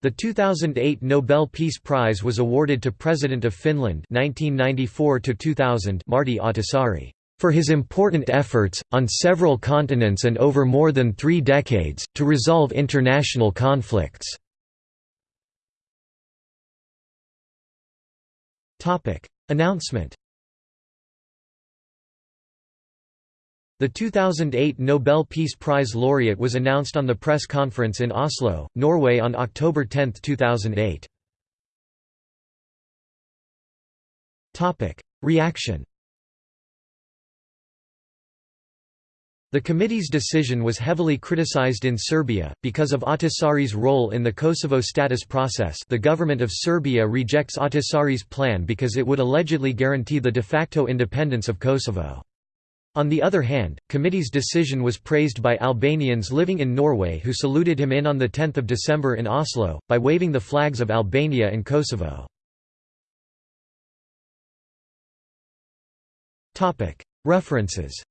The 2008 Nobel Peace Prize was awarded to President of Finland 1994 Martti Ahtisaari for his important efforts, on several continents and over more than three decades, to resolve international conflicts. Announcement The 2008 Nobel Peace Prize laureate was announced on the press conference in Oslo, Norway on October 10, 2008. Reaction The committee's decision was heavily criticized in Serbia, because of Ahtisaari's role in the Kosovo status process the government of Serbia rejects Ahtisaari's plan because it would allegedly guarantee the de facto independence of Kosovo. On the other hand, committee's decision was praised by Albanians living in Norway who saluted him in on 10 December in Oslo, by waving the flags of Albania and Kosovo. References